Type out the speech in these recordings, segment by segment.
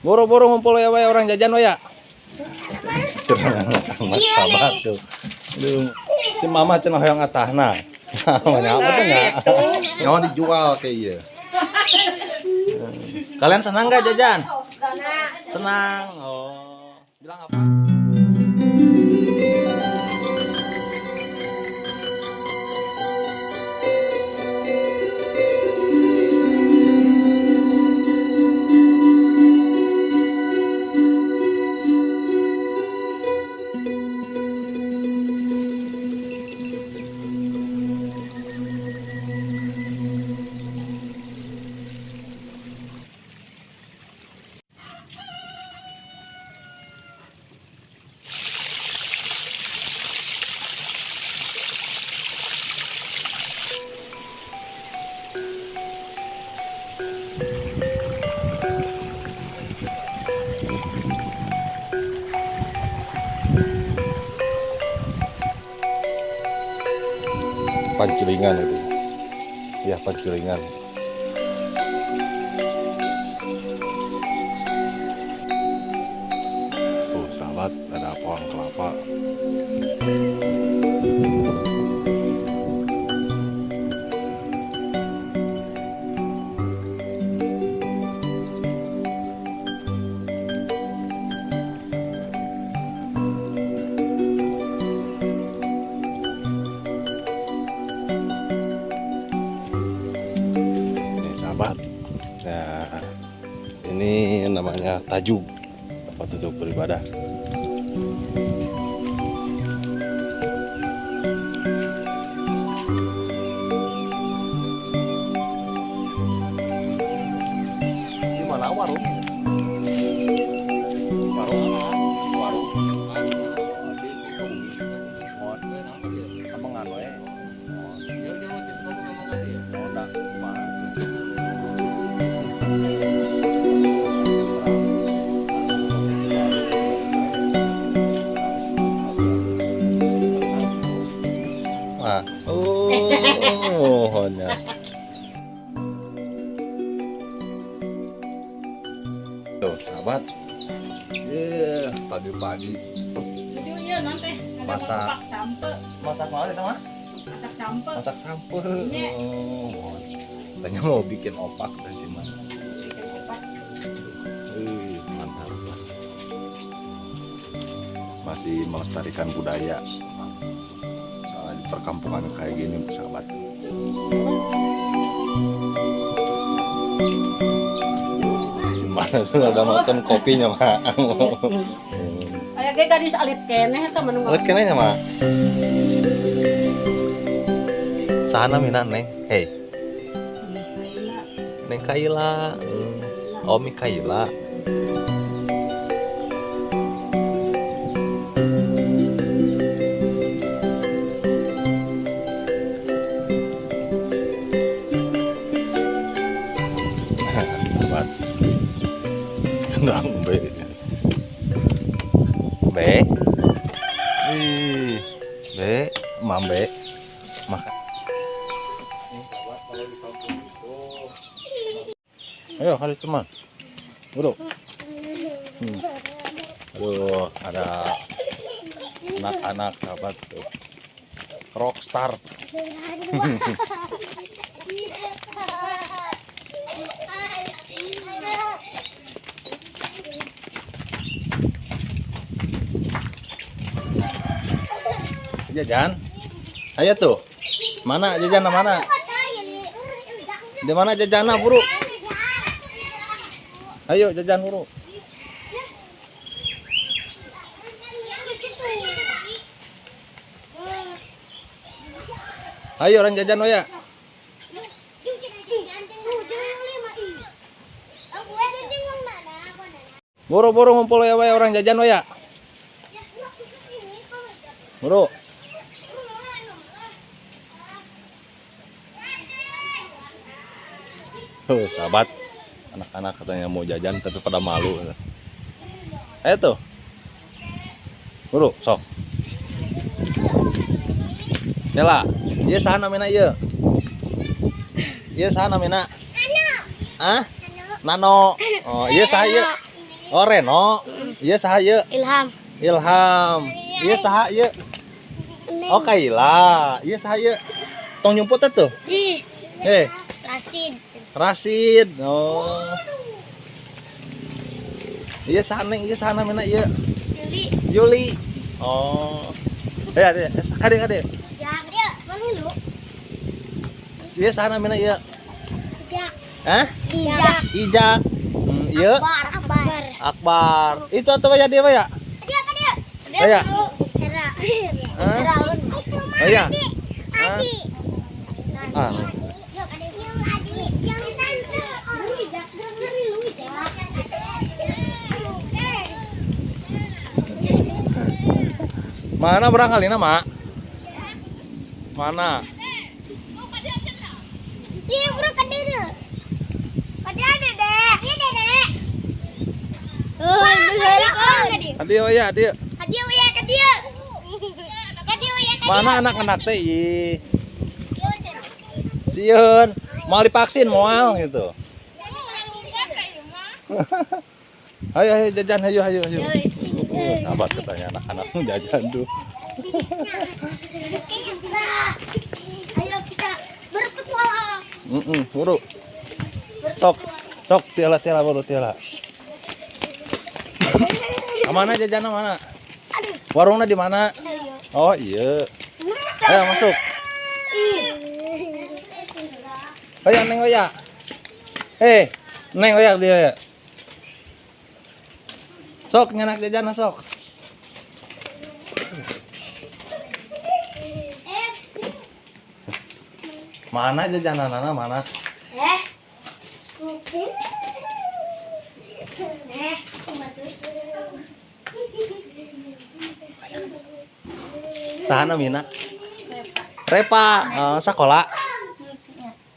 Boro-boro ngumpul ya wae orang jajan wae ya. Serangan amat sabar tuh. Aduh, si mama cenah hoyong atahna. Mana apa tuh nya? Nyawa dijual kayak ieu. Kalian senang nggak jajan? Senang. Oh. Bilang apa? Pancilingan itu. Ya, pancilingan. Tajuk tempat duduk beribadah. Di warung? Warung Masak. masak sampe, masak apa itu mah? masak sampe. Masak sampah. Iya. Oh, tanya mau bikin opak dan si mana? Mantap. Masih melestarikan budaya. Soalnya di perkampungan kayak gini, sahabat. Si mana sudah ada makan kopinya, Mak. Kayak gadis alit keneh eta menung. Lihat kenanya, Mak. Sana mina neng. Hei, neng Kaila. Hmm. Oh, mi Kaila. Ayo, hari teman. Duduk. Hmm. Aduh, ada anak-anak sahabat tuh. Rockstar. Jajan. Ayo tuh. Mana jajan mana? Di mana jajana, Buru? Ayo jajan, Buru. Ayo orang jajan ya. Boro-boro ngumpul ya wae orang jajan ya. Buru. Tuh, sahabat. Anak-anak katanya mau jajan tapi pada malu. Eh tuh. Buru, sok. Yala, iya sana mina iya. Iya sana mina. Ah? Nano. Oh, iya saya. Oh Reno. Iya saha ieu? Ilham. Ilham. Iya saha ieu? Oh Kaila. Iya saha ieu? Tong nyumput tuh. Eh, Rasid. Rasid. Oh. Iya neng, iya saha namina ieu? Yuli. Yuli. Oh. Eh, ade, kade kade. Jak dia, mana lu? Iya saha namina ieu? Jak. Hah? Jak. Ijak. Hmm, iya. Akbar. Akbar. Akbar. Itu atau ya dia ya? Dia kan dia. Dia dulu. Hera. Hah? Heraun. Oh iya. Adi. Ah. Yuk, ada yang Adi. Yang tante. Oh, lu Jak. Dengerin lu Jak. Mana berangkali nama? Mana? Dia bro dia. Ada ada dek. Iya dek. Oh, kan oh ya, adi. Kadia ya kadia. Kadia ya kadia. Mana anak-anak teh? Ih, Sieun. Mau divaksin moal gitu. Ayo ayo jajan ayo ayo ayo. Sahabat katanya anak-anak jajan tuh. Ayo kita berpetualang. Mm -mm, buru. Sok, sok tiala tiala buru tiala. Mana jajan mana? Warungnya di mana? Oh iya. Ayo masuk. Oya neng oya. Eh, neng oya dia ya. Sok nyenak jajan sok. Mana jajanan anak mana? Sahana mina? Repa, eh, sekolah.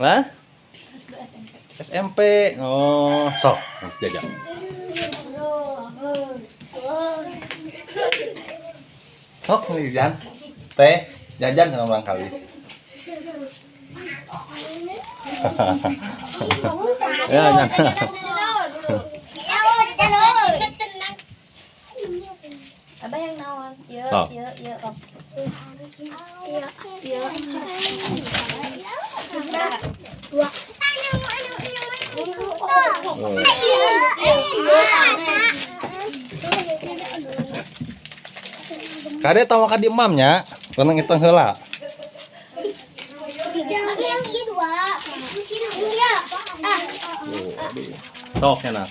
Hah? SMP. Oh, sok jajan. Sok nih jajan. Teh, jajan kan orang kali. ya, jangan. Abah yang nawan. Oh. iya, iya, Om. Iya, iya. Dua. Oh. Kade tahu ka di imamnya, tenang itu heula. Sok cenah.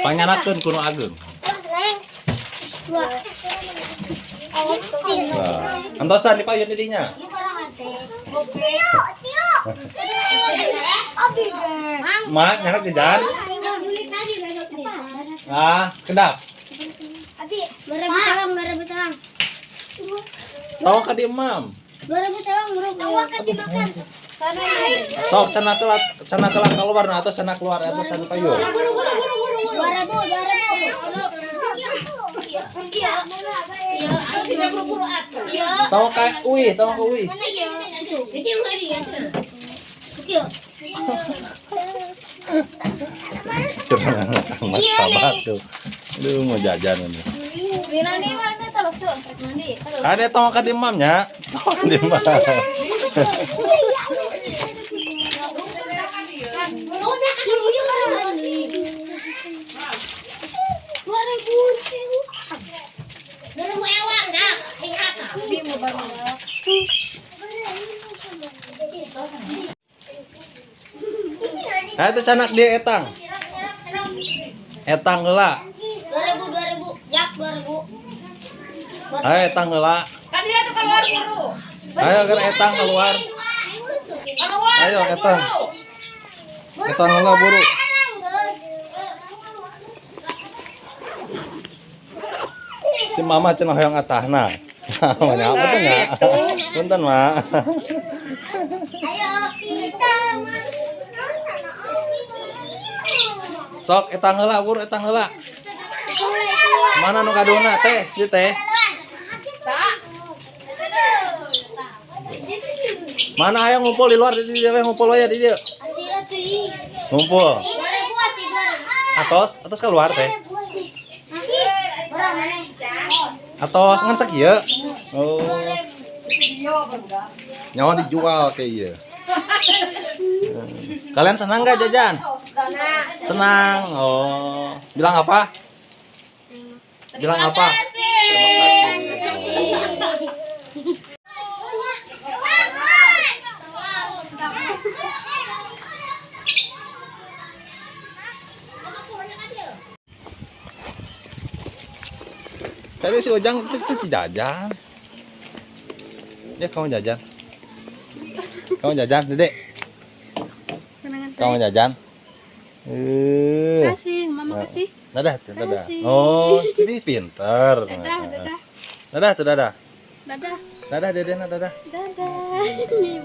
Panyanakeun kuno. Asin. Nah, antosan dipayun didinya. Mak, nyanak jajan. Ah, kedap. Dua ribu salam, dua ribu salam. Tahu ka di imam. Dua ribu salam, bro. Tawa kan dimakan. Sana Sok cenah telat, cenah telat keluar nah atau cenah keluar atau cenah payun. Dua ribu, dua ribu. Iya, iya. Iya, tiga puluh Iya. Tahu ka uwi, tahu ka uwi. Mana iya? Ya. Iya. Anak Iya, sahabat tuh. Aduh mau jajan ini. Ada tahu ka di imamnya? Tahu ka di imam. Dua ribu. Dua ribu ewang dah. Ingat. Bi mau bangun. Nah itu canak dia etang. Etang heula. Ayo etang heula. Kan dia tuh keluar guru. Ayo kan etang keluar. Keluar. Ayo etang. Etang heula buru. Si mama cenah hoyong atahna. Namanya apa tuh nya? Punten, Mak. Ayo kita Sok etang heula buru etang heula. Mana nu kaduna teh? Ieu teh. Mana aya ngumpul di luar di dia ngumpul aya di dia. Ngumpul. Atos, atos keluar teh. Atos ngan sakieu. Oh, nyawa dijual kayak iya. Kalian senang nggak jajan? Senang. Oh, bilang apa? Bilang apa? Tadi si Ojang itu, itu jajan. Ya kamu jajan. Kamu jajan, Dedek. Kamu jajan. Eh. Kasih, mama kasih. Dadah, dadah. Oh, ini pinter. Dadah, dadah. Dadah, dadah. Dadah. Dadah, Deden, dadah. Dadah. Nih,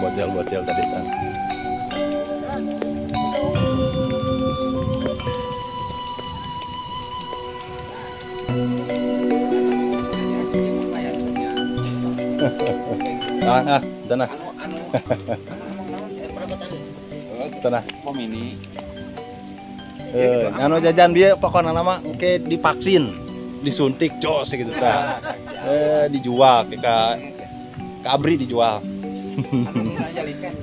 bocil-bocil tadi kan. Ah, ah, tanah. Tanah. Pom ini Eh, anu jajan dia pokoknya nama oke divaksin, disuntik jos gitu kan. Eh, dijual ke ka kabri dijual. Aja likan.